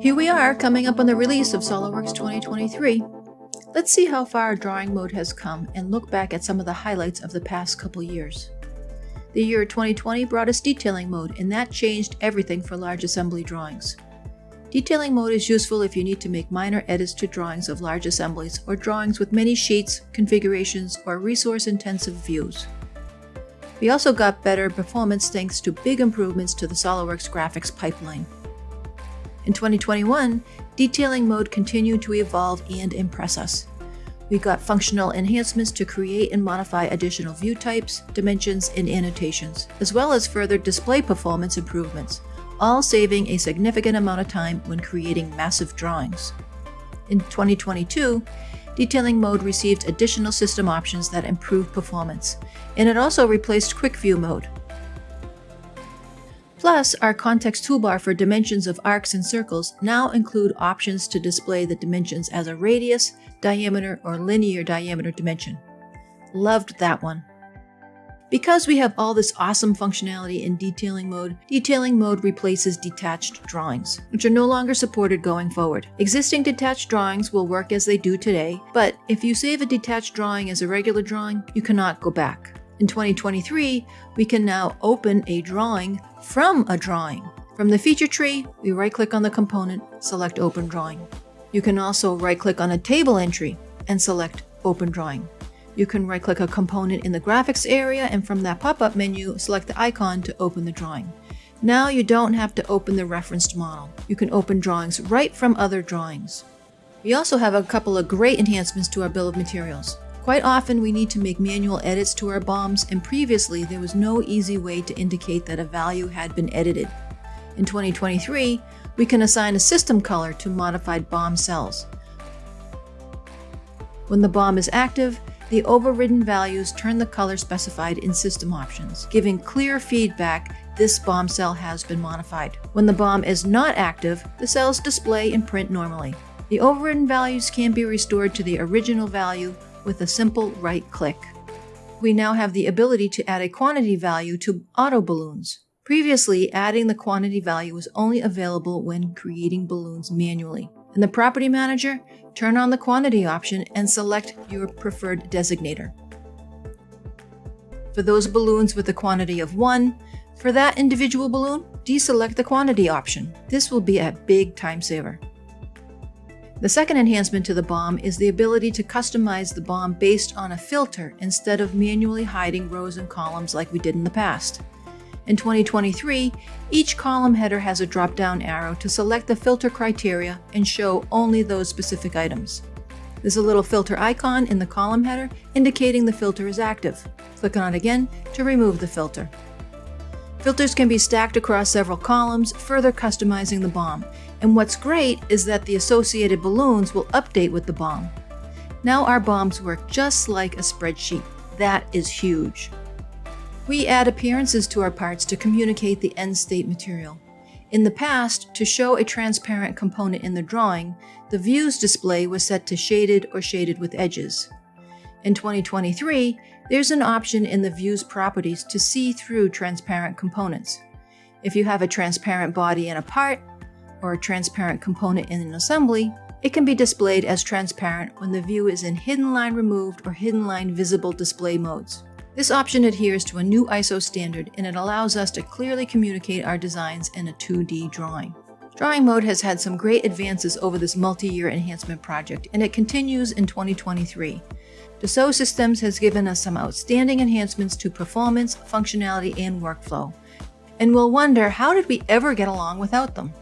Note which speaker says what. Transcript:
Speaker 1: Here we are, coming up on the release of SOLIDWORKS 2023. Let's see how far drawing mode has come and look back at some of the highlights of the past couple years. The year 2020 brought us detailing mode, and that changed everything for large assembly drawings. Detailing mode is useful if you need to make minor edits to drawings of large assemblies or drawings with many sheets, configurations, or resource-intensive views. We also got better performance thanks to big improvements to the SOLIDWORKS graphics pipeline. In 2021, detailing mode continued to evolve and impress us. We got functional enhancements to create and modify additional view types, dimensions, and annotations, as well as further display performance improvements, all saving a significant amount of time when creating massive drawings. In 2022, detailing mode received additional system options that improved performance, and it also replaced quick view mode. Plus, our context toolbar for dimensions of arcs and circles now include options to display the dimensions as a radius, diameter, or linear diameter dimension. Loved that one. Because we have all this awesome functionality in detailing mode, detailing mode replaces detached drawings, which are no longer supported going forward. Existing detached drawings will work as they do today, but if you save a detached drawing as a regular drawing, you cannot go back. In 2023, we can now open a drawing from a drawing. From the feature tree, we right-click on the component, select Open Drawing. You can also right-click on a table entry and select Open Drawing. You can right-click a component in the graphics area and from that pop-up menu, select the icon to open the drawing. Now you don't have to open the referenced model. You can open drawings right from other drawings. We also have a couple of great enhancements to our bill of materials. Quite often we need to make manual edits to our BOMs and previously there was no easy way to indicate that a value had been edited. In 2023, we can assign a system color to modified BOM cells. When the BOM is active, the overridden values turn the color specified in system options, giving clear feedback this BOM cell has been modified. When the BOM is not active, the cells display and print normally. The overridden values can be restored to the original value with a simple right click. We now have the ability to add a quantity value to auto balloons. Previously, adding the quantity value was only available when creating balloons manually. In the Property Manager, turn on the quantity option and select your preferred designator. For those balloons with a quantity of 1, for that individual balloon, deselect the quantity option. This will be a big time saver. The second enhancement to the BOM is the ability to customize the BOM based on a filter instead of manually hiding rows and columns like we did in the past. In 2023, each column header has a drop-down arrow to select the filter criteria and show only those specific items. There's a little filter icon in the column header indicating the filter is active. Click on it again to remove the filter. Filters can be stacked across several columns, further customizing the BOM. And what's great is that the associated balloons will update with the BOM. Now our BOMs work just like a spreadsheet. That is huge. We add appearances to our parts to communicate the end state material. In the past, to show a transparent component in the drawing, the views display was set to shaded or shaded with edges. In 2023, there's an option in the view's properties to see through transparent components. If you have a transparent body in a part, or a transparent component in an assembly, it can be displayed as transparent when the view is in hidden line removed or hidden line visible display modes. This option adheres to a new ISO standard and it allows us to clearly communicate our designs in a 2D drawing. Drawing mode has had some great advances over this multi-year enhancement project and it continues in 2023. Dassault Systems has given us some outstanding enhancements to performance, functionality, and workflow. And we'll wonder how did we ever get along without them?